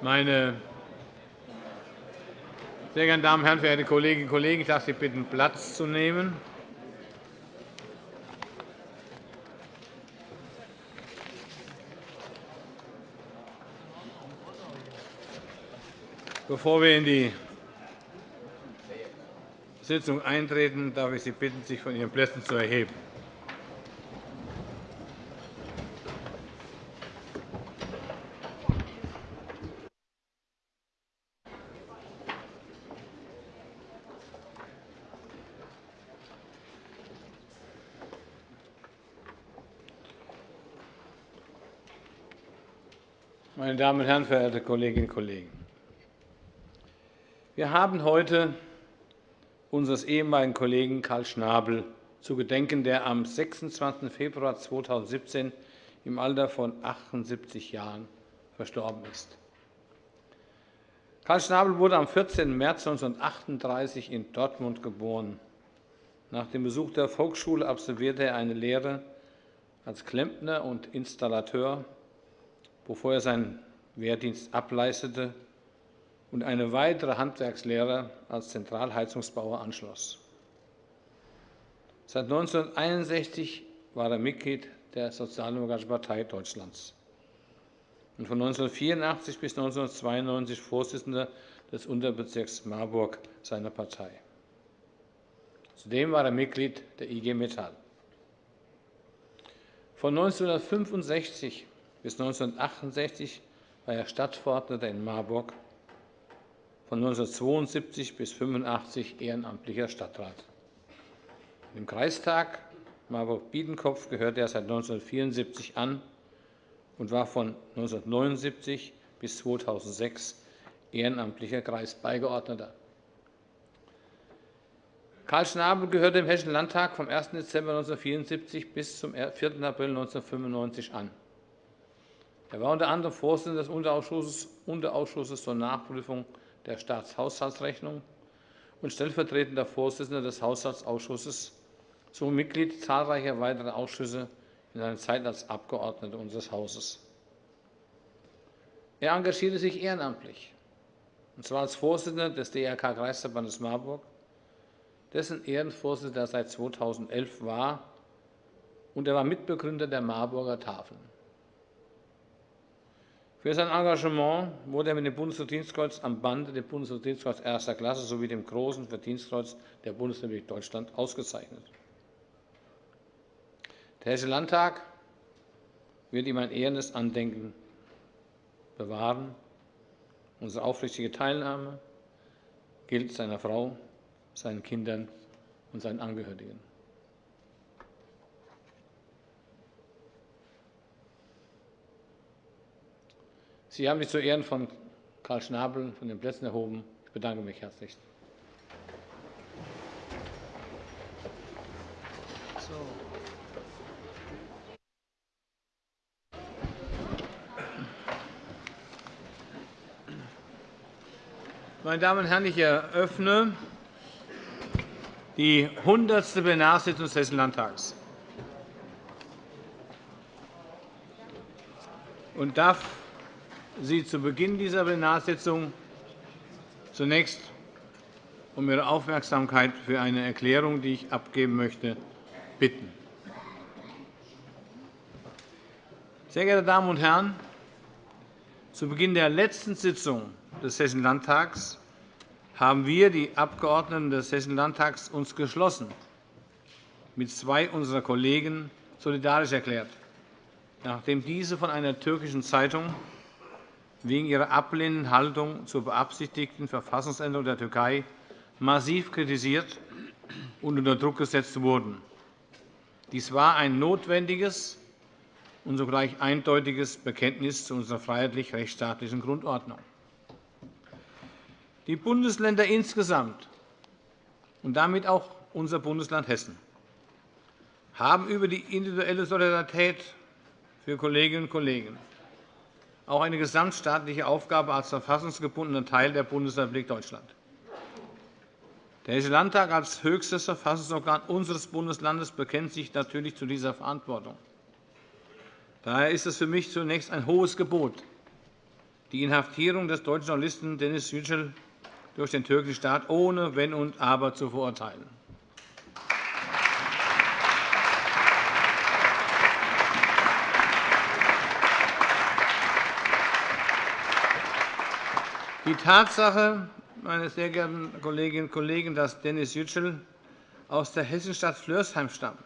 Meine sehr geehrten Damen und Herren, verehrte Kolleginnen und Kollegen! Ich darf Sie bitten, Platz zu nehmen. Bevor wir in die Sitzung eintreten, darf ich Sie bitten, sich von Ihren Plätzen zu erheben. Meine Damen und Herren, verehrte Kolleginnen und Kollegen! Wir haben heute unseres ehemaligen Kollegen Karl Schnabel zu gedenken, der am 26. Februar 2017 im Alter von 78 Jahren verstorben ist. Karl Schnabel wurde am 14. März 1938 in Dortmund geboren. Nach dem Besuch der Volksschule absolvierte er eine Lehre als Klempner und Installateur bevor er seinen Wehrdienst ableistete und eine weitere Handwerkslehre als Zentralheizungsbauer anschloss. Seit 1961 war er Mitglied der Sozialdemokratischen Partei Deutschlands und von 1984 bis 1992 Vorsitzender des Unterbezirks Marburg seiner Partei. Zudem war er Mitglied der IG Metall. Von 1965 bis 1968 war er Stadtverordneter in Marburg, von 1972 bis 1985 ehrenamtlicher Stadtrat. Im Kreistag Marburg-Biedenkopf gehörte er seit 1974 an und war von 1979 bis 2006 ehrenamtlicher Kreisbeigeordneter. Karl Schnabel gehörte dem Hessischen Landtag vom 1. Dezember 1974 bis zum 4. April 1995 an. Er war unter anderem Vorsitzender des Unterausschusses, Unterausschusses zur Nachprüfung der Staatshaushaltsrechnung und stellvertretender Vorsitzender des Haushaltsausschusses sowie Mitglied zahlreicher weiterer Ausschüsse in seiner Zeit als Abgeordneter unseres Hauses. Er engagierte sich ehrenamtlich, und zwar als Vorsitzender des DRK-Kreisverbandes Marburg, dessen Ehrenvorsitzender er seit 2011 war, und er war Mitbegründer der Marburger Tafeln. Für sein Engagement wurde er mit dem Bundesverdienstkreuz am Bande, dem Bundesverdienstkreuz erster Klasse sowie dem Großen Verdienstkreuz der Bundesrepublik Deutschland ausgezeichnet. Der Hessische Landtag wird ihm ein ehrendes Andenken bewahren. Unsere aufrichtige Teilnahme gilt seiner Frau, seinen Kindern und seinen Angehörigen. Sie haben sich zu Ehren von Karl Schnabel von den Plätzen erhoben. Ich bedanke mich herzlich. Meine Damen und Herren, ich eröffne die 100. Plenarsitzung des Hessischen Landtags und darf Sie zu Beginn dieser Plenarsitzung zunächst um Ihre Aufmerksamkeit für eine Erklärung, die ich abgeben möchte, bitten. Sehr geehrte Damen und Herren, zu Beginn der letzten Sitzung des Hessischen Landtags haben wir, die Abgeordneten des Hessischen Landtags, uns geschlossen mit zwei unserer Kollegen solidarisch erklärt, nachdem diese von einer türkischen Zeitung wegen ihrer ablehnenden Haltung zur beabsichtigten Verfassungsänderung der Türkei massiv kritisiert und unter Druck gesetzt wurden. Dies war ein notwendiges und sogleich eindeutiges Bekenntnis zu unserer freiheitlich-rechtsstaatlichen Grundordnung. Die Bundesländer insgesamt und damit auch unser Bundesland Hessen haben über die individuelle Solidarität für Kolleginnen und Kollegen auch eine gesamtstaatliche Aufgabe als verfassungsgebundener Teil der Bundesrepublik Deutschland. Der Hessische Landtag als höchstes Verfassungsorgan unseres Bundeslandes bekennt sich natürlich zu dieser Verantwortung. Daher ist es für mich zunächst ein hohes Gebot, die Inhaftierung des deutschen Journalisten Dennis Yücel durch den türkischen Staat ohne Wenn und Aber zu verurteilen. Die Tatsache, meine sehr geehrten Kolleginnen und Kollegen, dass Dennis Yücel aus der Hessenstadt Flörsheim stammt,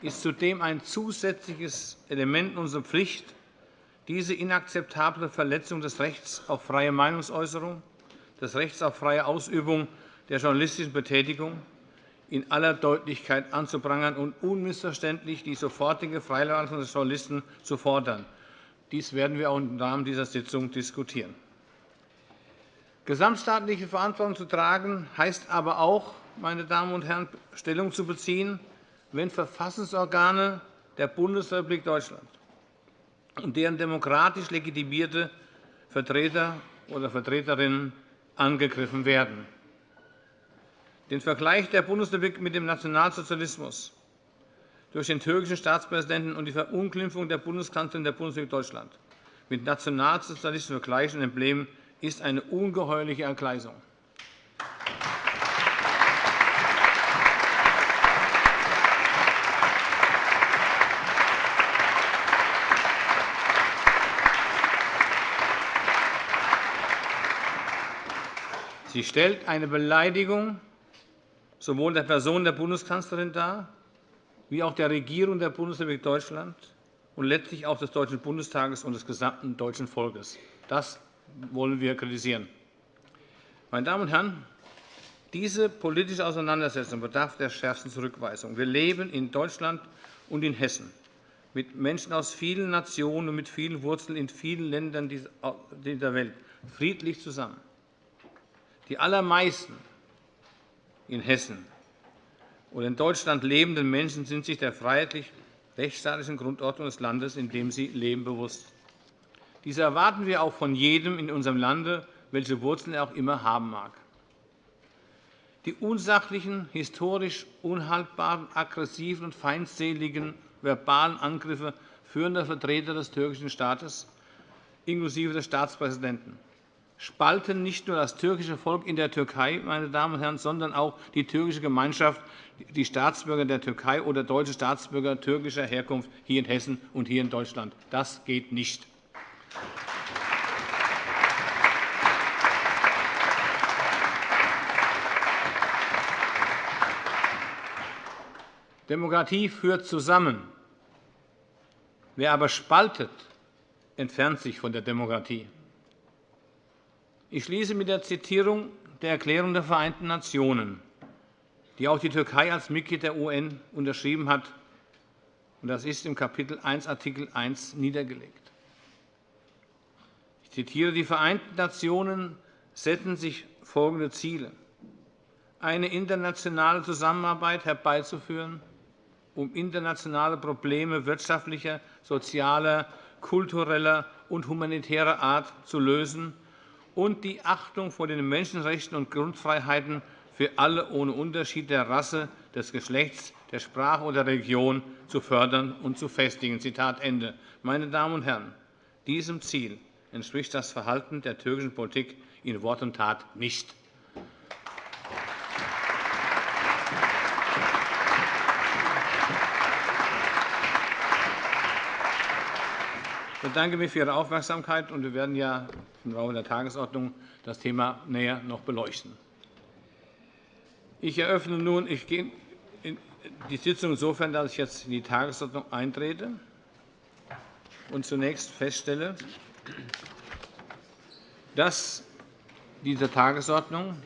ist zudem ein zusätzliches Element unserer Pflicht, diese inakzeptable Verletzung des Rechts auf freie Meinungsäußerung, des Rechts auf freie Ausübung der journalistischen Betätigung in aller Deutlichkeit anzuprangern und unmissverständlich die sofortige Freilassung des Journalisten zu fordern. Dies werden wir auch im Rahmen dieser Sitzung diskutieren. Gesamtstaatliche Verantwortung zu tragen, heißt aber auch, meine Damen und Herren, Stellung zu beziehen, wenn Verfassungsorgane der Bundesrepublik Deutschland und deren demokratisch legitimierte Vertreter oder Vertreterinnen angegriffen werden. Den Vergleich der Bundesrepublik mit dem Nationalsozialismus durch den türkischen Staatspräsidenten und die Verunglimpfung der Bundeskanzlerin der Bundesrepublik Deutschland mit nationalsozialistischen Vergleichen und Emblemen ist eine ungeheuerliche Entgleisung. Sie stellt eine Beleidigung sowohl der Person der Bundeskanzlerin dar, wie auch der Regierung der Bundesrepublik Deutschland und letztlich auch des Deutschen Bundestages und des gesamten deutschen Volkes. Das wollen wir kritisieren. Meine Damen und Herren, diese politische Auseinandersetzung bedarf der schärfsten Zurückweisung. Wir leben in Deutschland und in Hessen mit Menschen aus vielen Nationen und mit vielen Wurzeln in vielen Ländern dieser Welt friedlich zusammen. Die allermeisten in Hessen oder in Deutschland lebenden Menschen sind sich der freiheitlich-rechtsstaatlichen Grundordnung des Landes, in dem sie leben, bewusst. Dies erwarten wir auch von jedem in unserem Lande, welche Wurzeln er auch immer haben mag. Die unsachlichen, historisch unhaltbaren, aggressiven und feindseligen verbalen Angriffe führender Vertreter des türkischen Staates, inklusive des Staatspräsidenten, spalten nicht nur das türkische Volk in der Türkei, meine Damen und Herren, sondern auch die türkische Gemeinschaft, die Staatsbürger der Türkei oder deutsche Staatsbürger türkischer Herkunft hier in Hessen und hier in Deutschland. Das geht nicht. Demokratie führt zusammen. Wer aber spaltet, entfernt sich von der Demokratie. Ich schließe mit der Zitierung der Erklärung der Vereinten Nationen, die auch die Türkei als Mitglied der UN unterschrieben hat. Das ist im Kapitel 1, Artikel 1 niedergelegt. Zitiere, die Vereinten Nationen setzen sich folgende Ziele. Eine internationale Zusammenarbeit herbeizuführen, um internationale Probleme wirtschaftlicher, sozialer, kultureller und humanitärer Art zu lösen und die Achtung vor den Menschenrechten und Grundfreiheiten für alle ohne Unterschied der Rasse, des Geschlechts, der Sprache oder der Religion zu fördern und zu festigen. Meine Damen und Herren, diesem Ziel entspricht das Verhalten der türkischen Politik in Wort und Tat nicht. Ich bedanke mich für Ihre Aufmerksamkeit. und Wir werden ja im Rahmen der Tagesordnung das Thema näher noch beleuchten. Ich eröffne nun ich gehe die Sitzung insofern, dass ich jetzt in die Tagesordnung eintrete und zunächst feststelle, dass diese Tagesordnung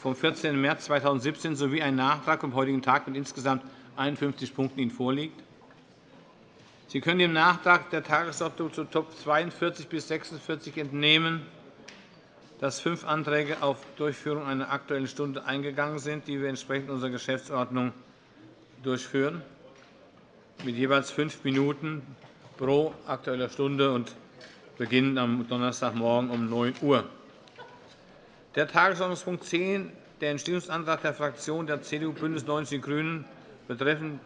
vom 14. März 2017 sowie ein Nachtrag vom heutigen Tag mit insgesamt 51 Punkten Ihnen vorliegt. Sie können dem Nachtrag der Tagesordnung zu Top 42 bis 46 entnehmen, dass fünf Anträge auf Durchführung einer Aktuellen Stunde eingegangen sind, die wir entsprechend unserer Geschäftsordnung durchführen, mit jeweils fünf Minuten pro Aktueller Stunde und beginnen am Donnerstagmorgen um 9 Uhr. Der Tagesordnungspunkt 10, der Entschließungsantrag der Fraktion der CDU BÜNDNIS 90 die GRÜNEN betreffend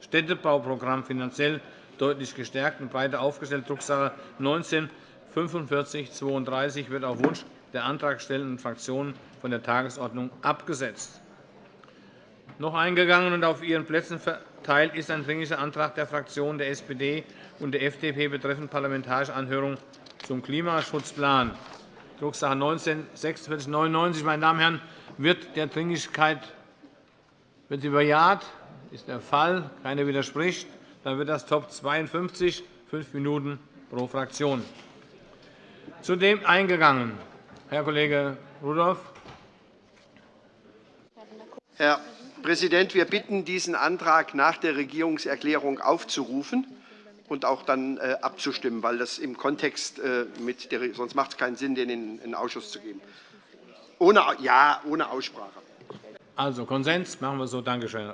Städtebauprogramm finanziell deutlich gestärkt und breiter aufgestellt, Drucksache 19 4532 wird auf Wunsch der antragstellenden Fraktionen von der Tagesordnung abgesetzt. Noch eingegangen und auf Ihren Plätzen verteilt ist ein Dringlicher Antrag der Fraktionen der SPD und der FDP betreffend Parlamentarische Anhörung zum Klimaschutzplan, Drucksache 19-4699. Meine Damen und Herren, wird der Dringlichkeit wird sie bejaht? Das ist der Fall. Keiner widerspricht. Dann wird das Top 52, fünf Minuten pro Fraktion. Zudem eingegangen. Herr Kollege Rudolph. Herr Präsident, wir bitten, diesen Antrag nach der Regierungserklärung aufzurufen und auch dann äh, abzustimmen, weil das im Kontext äh, mit der, sonst macht es keinen Sinn, den in den Ausschuss zu geben. Ohne, ja, ohne Aussprache. Also Konsens, machen wir so. Danke schön.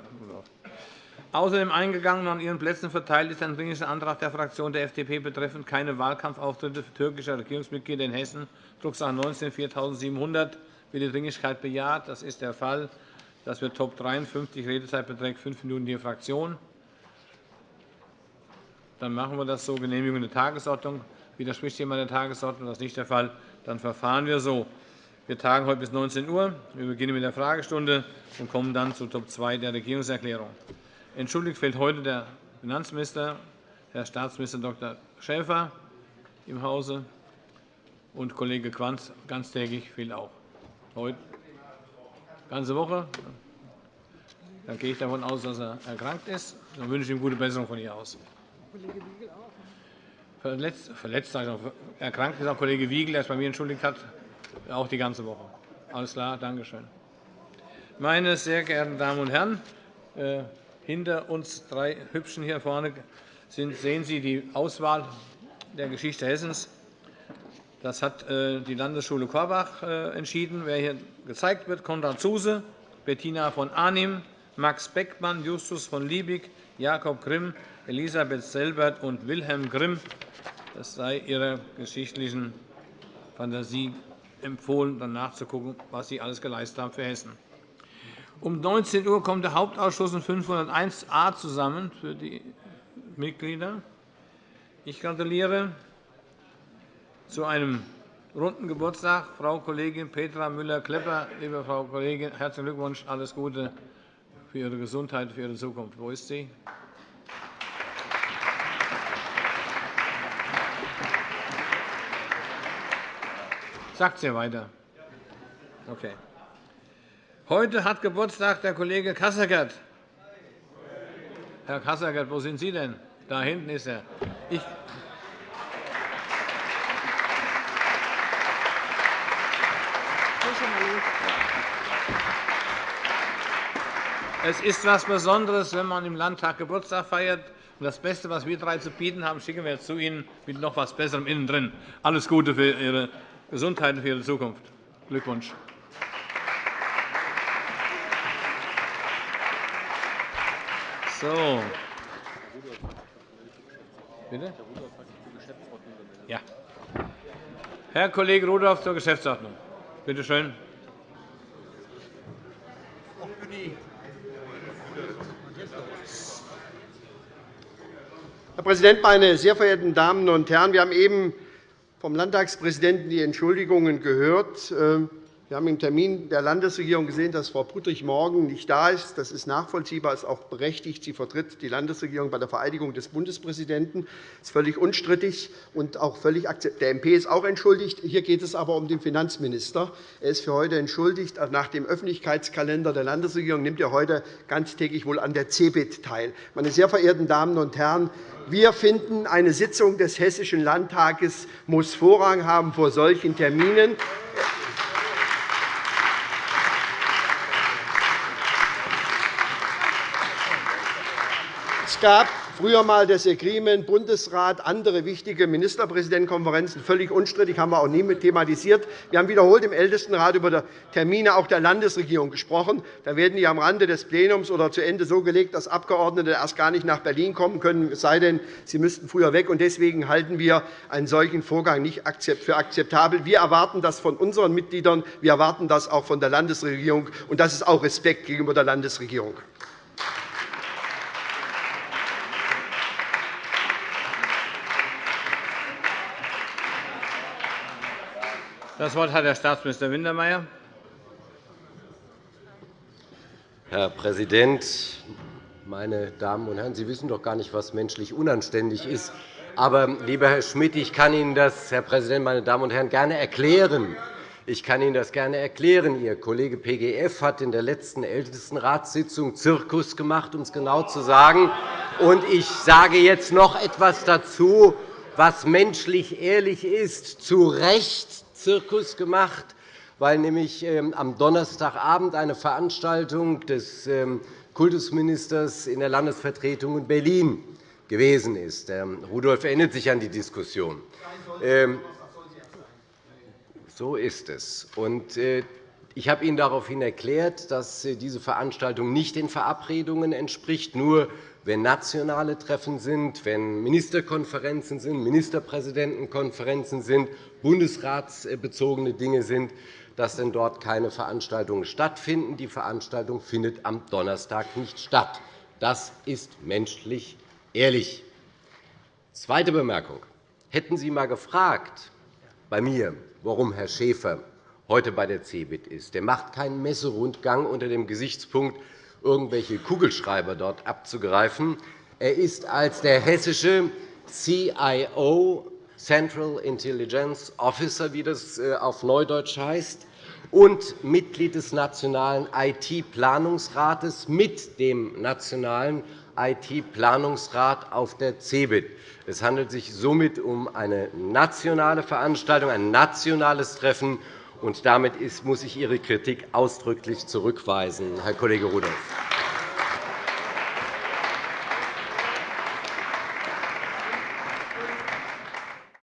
Außerdem eingegangen und an Ihren Plätzen verteilt ist ein Dringlicher Antrag der Fraktion der FDP betreffend keine Wahlkampfauftritte für türkische Regierungsmitglieder in Hessen, Drucksache 19 4700. Wird die Dringlichkeit bejaht? Das ist der Fall. Das wird Top 53. Redezeit beträgt fünf Minuten die Fraktion. Dann machen wir das so. Genehmigung der Tagesordnung. Widerspricht jemand der Tagesordnung? Das ist nicht der Fall. Dann verfahren wir so. Wir tagen heute bis 19 Uhr. Wir beginnen mit der Fragestunde und kommen dann zu Top 2 der Regierungserklärung. Entschuldigt fehlt heute der Finanzminister, Herr Staatsminister Dr. Schäfer im Hause, und Kollege Quanz ganztägig fehlt auch. Heute ganze Woche. Dann gehe ich davon aus, dass er erkrankt ist. Dann wünsche ich ihm gute Besserung von hier aus. Kollege Wiegel auch. Verletzt, verletzt erkrankt ist auch Kollege Wiegel, der es bei mir entschuldigt hat, auch die ganze Woche. Alles klar, danke schön. Meine sehr geehrten Damen und Herren, äh, hinter uns drei Hübschen hier vorne sind, sehen Sie die Auswahl der Geschichte Hessens. Das hat äh, die Landesschule Korbach äh, entschieden. Wer hier gezeigt wird, Konrad Zuse, Bettina von Arnim, Max Beckmann, Justus von Liebig, Jakob Grimm, Elisabeth Selbert und Wilhelm Grimm. Das sei Ihrer geschichtlichen Fantasie empfohlen, dann nachzugucken, was Sie alles geleistet haben für Hessen. Um 19 Uhr kommt der Hauptausschuss in 501a zusammen für die Mitglieder. Ich gratuliere zu einem runden Geburtstag Frau Kollegin Petra Müller-Klepper. Liebe Frau Kollegin, herzlichen Glückwunsch, alles Gute für Ihre Gesundheit, für Ihre Zukunft. Wo ist sie? Sagt sie weiter. Okay. Heute hat Geburtstag der Kollege Kassergert. Herr Kassergert, wo sind Sie denn? Da hinten ist er. Ich Es ist etwas Besonderes, wenn man im Landtag Geburtstag feiert. das Beste, was wir drei zu bieten haben, schicken wir zu Ihnen mit noch etwas Besserem innen drin. Alles Gute für Ihre Gesundheit und für Ihre Zukunft. Glückwunsch. So. Bitte? Ja. Herr Kollege Rudolph zur Geschäftsordnung. Bitte schön. Herr Präsident, meine sehr verehrten Damen und Herren! Wir haben eben vom Landtagspräsidenten die Entschuldigungen gehört. Wir haben im Termin der Landesregierung gesehen, dass Frau Puttrich morgen nicht da ist. Das ist nachvollziehbar, ist auch berechtigt. Sie vertritt die Landesregierung bei der Vereidigung des Bundespräsidenten. Das ist völlig unstrittig und auch völlig Der MP ist auch entschuldigt. Hier geht es aber um den Finanzminister. Er ist für heute entschuldigt. Nach dem Öffentlichkeitskalender der Landesregierung nimmt er heute ganztägig wohl an der CeBIT teil. Meine sehr verehrten Damen und Herren, wir finden, eine Sitzung des Hessischen Landtages muss Vorrang haben vor solchen Terminen. Gab früher einmal das Agreement Bundesrat, andere wichtige Ministerpräsidentenkonferenzen, völlig unstrittig, haben wir auch nie thematisiert. Wir haben wiederholt im Ältestenrat über die Termine auch der Landesregierung gesprochen. Da werden die am Rande des Plenums oder zu Ende so gelegt, dass Abgeordnete erst gar nicht nach Berlin kommen können, es sei denn, sie müssten früher weg. Deswegen halten wir einen solchen Vorgang nicht für akzeptabel. Wir erwarten das von unseren Mitgliedern, wir erwarten das auch von der Landesregierung, und das ist auch Respekt gegenüber der Landesregierung. Das Wort hat Herr Staatsminister Wintermeyer. Herr Präsident, meine Damen und Herren! Sie wissen doch gar nicht, was menschlich unanständig ist. Aber, lieber Herr Schmidt, ich kann Ihnen das, Herr Präsident, meine Damen und Herren, gerne erklären. Ich kann Ihnen das gerne erklären. Ihr Kollege PGF hat in der letzten Ältestenratssitzung Zirkus gemacht, um es genau zu sagen. Und ich sage jetzt noch etwas dazu, was menschlich ehrlich ist. Zu Recht Zirkus gemacht, weil nämlich ähm, am Donnerstagabend eine Veranstaltung des ähm, Kultusministers in der Landesvertretung in Berlin gewesen ist. Rudolph erinnert sich an die Diskussion. So ist es. Äh, ich habe Ihnen daraufhin erklärt, dass äh, diese Veranstaltung nicht den Verabredungen entspricht. Nur wenn nationale Treffen sind, wenn Ministerkonferenzen sind, Ministerpräsidentenkonferenzen sind, bundesratsbezogene Dinge sind, dass denn dort keine Veranstaltungen stattfinden. Die Veranstaltung findet am Donnerstag nicht statt. Das ist menschlich ehrlich. Zweite Bemerkung. Hätten Sie einmal gefragt bei mir, warum Herr Schäfer heute bei der CeBIT ist. Er macht keinen Messerundgang unter dem Gesichtspunkt, irgendwelche Kugelschreiber dort abzugreifen. Er ist als der hessische CIO, Central Intelligence Officer, wie das äh, auf Neudeutsch heißt, und Mitglied des Nationalen IT-Planungsrates mit dem Nationalen IT-Planungsrat auf der CeBIT. Es handelt sich somit um eine nationale Veranstaltung, ein nationales Treffen. Und damit muss ich Ihre Kritik ausdrücklich zurückweisen, Herr Kollege Rudolph.